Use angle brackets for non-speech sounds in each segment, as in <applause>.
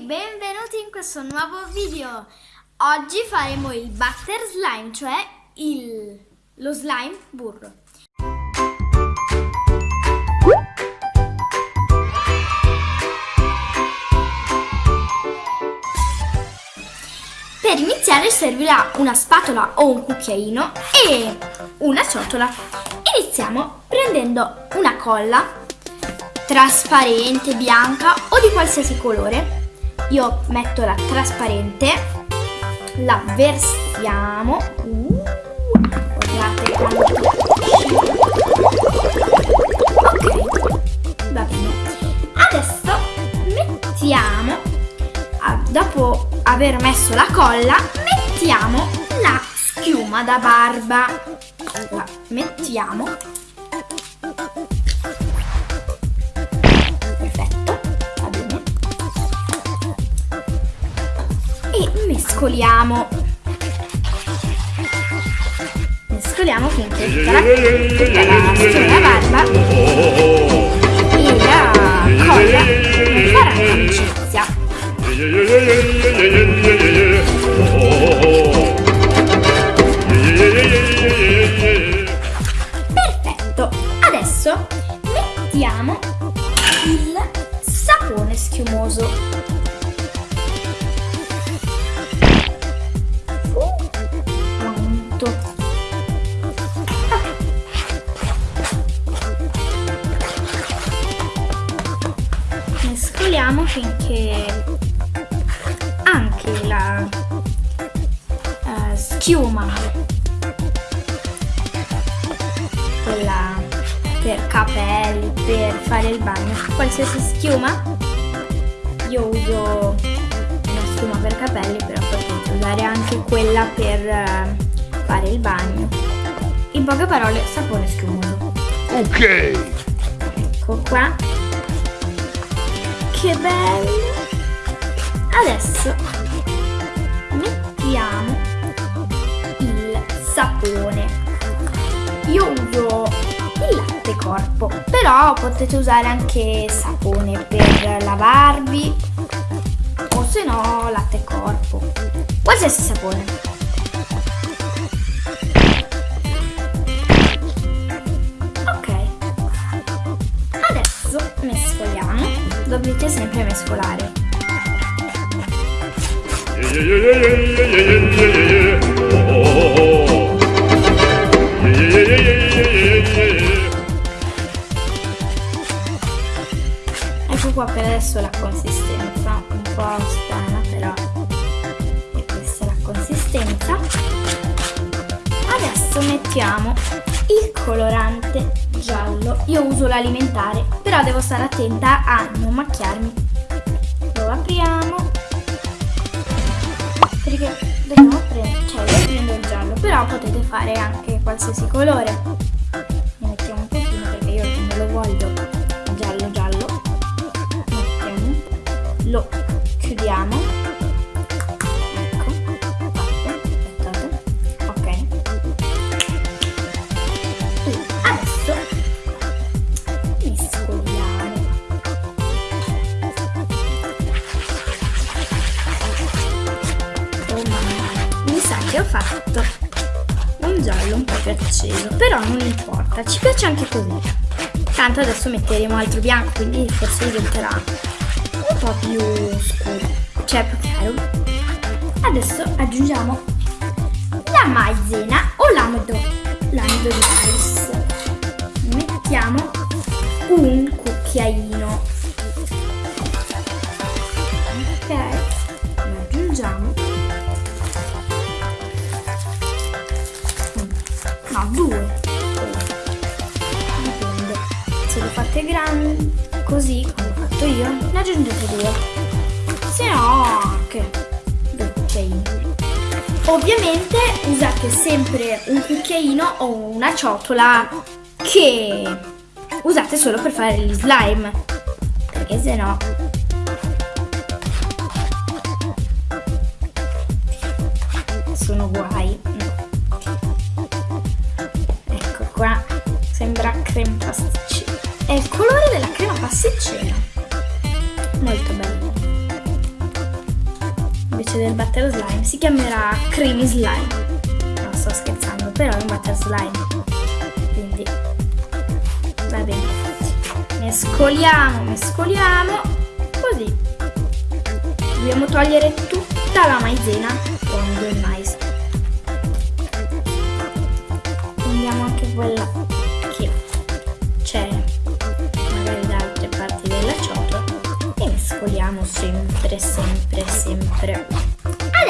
benvenuti in questo nuovo video. Oggi faremo il butter slime, cioè il, lo slime burro. Per iniziare servirà una spatola o un cucchiaino e una ciotola. Iniziamo prendendo una colla trasparente, bianca o di qualsiasi colore. Io metto la trasparente, la versiamo. Uh, guardate quanto Ok, va bene. Adesso mettiamo, dopo aver messo la colla, mettiamo la schiuma da barba. La mettiamo mescoliamo mescoliamo finché tutta la, tutta la schiuma barba e la colla faranno amicizia finché anche la uh, schiuma quella per capelli per fare il bagno qualsiasi schiuma io uso una schiuma per capelli però potete usare anche quella per uh, fare il bagno. In poche parole sapone schiumoso. Ok. Ecco qua che bello! Adesso mettiamo il sapone. Io uso il latte corpo, però potete usare anche sapone per lavarvi o se no latte corpo, qualsiasi sapone. Dovete sempre mescolare. Ecco qua per adesso la consistenza, un po' strana però è questa la consistenza. Adesso mettiamo il colorante giallo. Io uso l'alimentare, però devo stare attenta a non macchiarmi. Lo apriamo. Perché dobbiamo prendere, cioè io prendo il giallo, però potete fare anche qualsiasi colore. Acceso però non importa ci piace anche così. Tanto adesso metteremo altro bianco quindi forse diventerà un po' più scuro cioè più chiaro. Adesso aggiungiamo la maizena o l'amido l'amido di rice mettiamo un cucchiaino aggiungete due se no anche due cucchiaini ovviamente usate sempre un cucchiaino o una ciotola che usate solo per fare gli slime perché se no sono guai sembra crema pasticcera. È il colore della crema pasticcera. Si chiamerà creamy slime. Non sto scherzando, però è un butter slime. Quindi va bene. Mescoliamo, mescoliamo. Così. Dobbiamo togliere tutta la maizena con del mais. Prendiamo anche quella che c'è magari da altre parti della ciotola e mescoliamo sempre, sempre, sempre.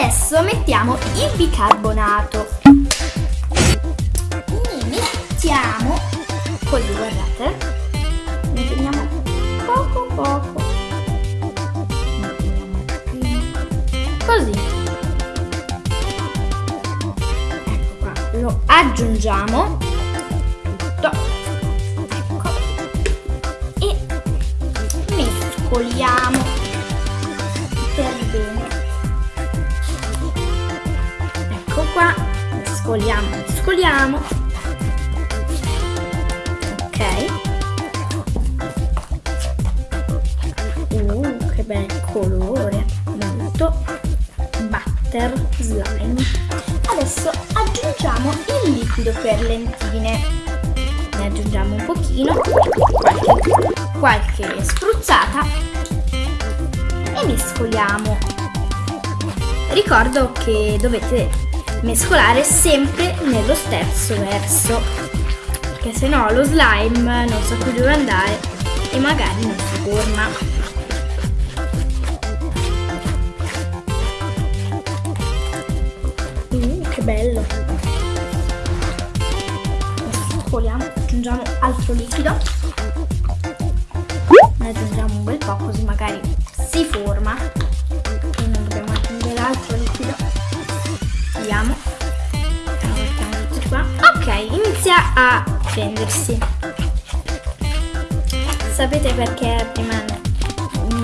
Adesso mettiamo il bicarbonato. E mettiamo così, guardate. Ne teniamo poco poco. Così. Ecco qua, lo aggiungiamo tutto. Ecco. E mescoliamo mescoliamo, mescoliamo. Ok. Uh, che bel colore, molto butter slime. Adesso aggiungiamo il liquido per lentine. Ne aggiungiamo un pochino, qualche, qualche spruzzata e mescoliamo. Ricordo che dovete mescolare sempre nello stesso verso, perché se no lo slime non sa più dove andare e magari non si forma. Uh, che bello! Mescoliamo, aggiungiamo altro liquido. Ne aggiungiamo un bel po' così magari si forma. Inizia a fendersi. Sapete perché prima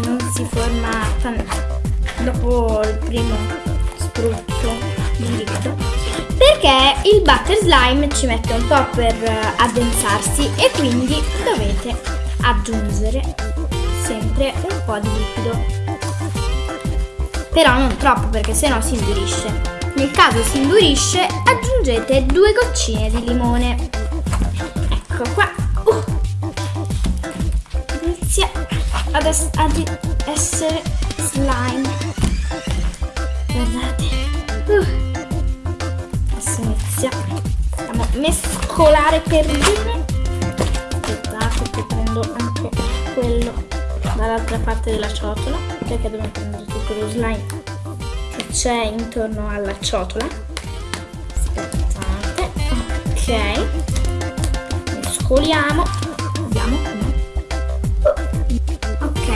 non si forma dopo il primo spruzzo di liquido? Perché il butter slime ci mette un po' per addensarsi e quindi dovete aggiungere sempre un po' di liquido. Però non troppo perché sennò si indurisce. Nel caso si indurisce aggiungete due goccine di limone. Ecco qua. Uh. Inizia ad, es- ad essere slime. Guardate. Uh. Adesso inizia. Andiamo a mescolare per bene. Aspettate che prendo anche quello dall'altra parte della ciotola. Perché dobbiamo prendere tutto lo slime c'è intorno alla ciotola. Aspettate. Ok. Mescoliamo. Vediamo. Ok.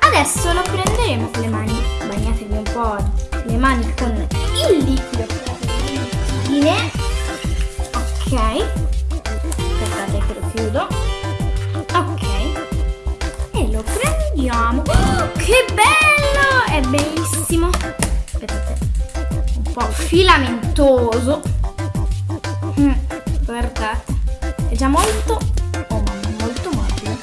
Adesso lo prenderemo con le mani. Bagnatevi un po' le mani con il liquido. Ok. Aspettate che lo chiudo. Ok. E lo prendiamo. Oh, che bello! È bellissimo. Po' filamentoso. Mm, guardate. È già molto... Oh mamma, molto morbido.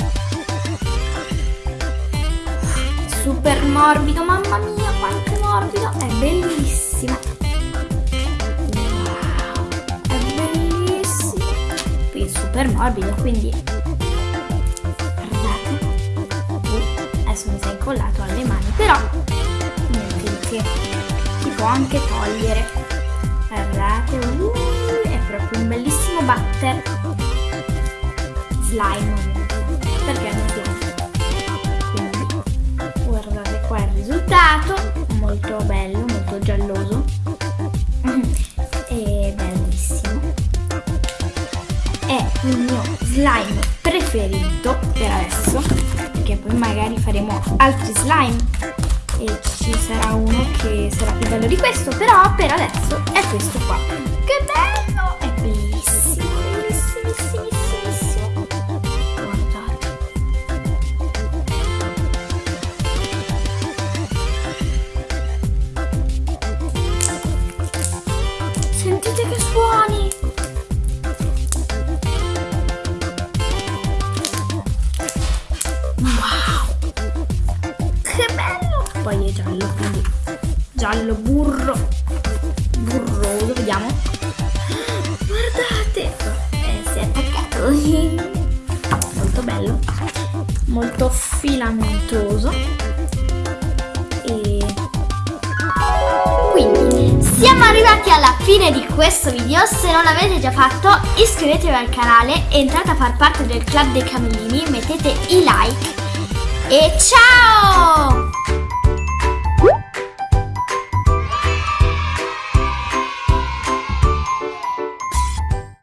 Super morbido, mamma mia, quanto è morbido. È bellissimo. Wow, è bellissimo. Qui è super morbido, quindi... Uh, adesso mi si è incollato alle mani, però... Niente che. Anche togliere. Guardate, uh, è proprio un bellissimo butter. Slime. Perché non slime? Quindi, guardate qua il risultato. Molto bello, molto gialloso. <clears throat> E bellissimo. È il mio slime preferito per adesso. Perché poi magari faremo altri slime. E ci sarà uno che sarà più bello di questo. Però per adesso è questo qua. Che bello! Poi è giallo, quindi giallo burro burroso vediamo. Guardate! Eh, si è attaccato. Molto bello. Molto filamentoso. E quindi Siamo arrivati alla fine di questo video, se non l'avete già fatto iscrivetevi al canale, entrate a far parte del club dei camellini, mettete i like. E ciao!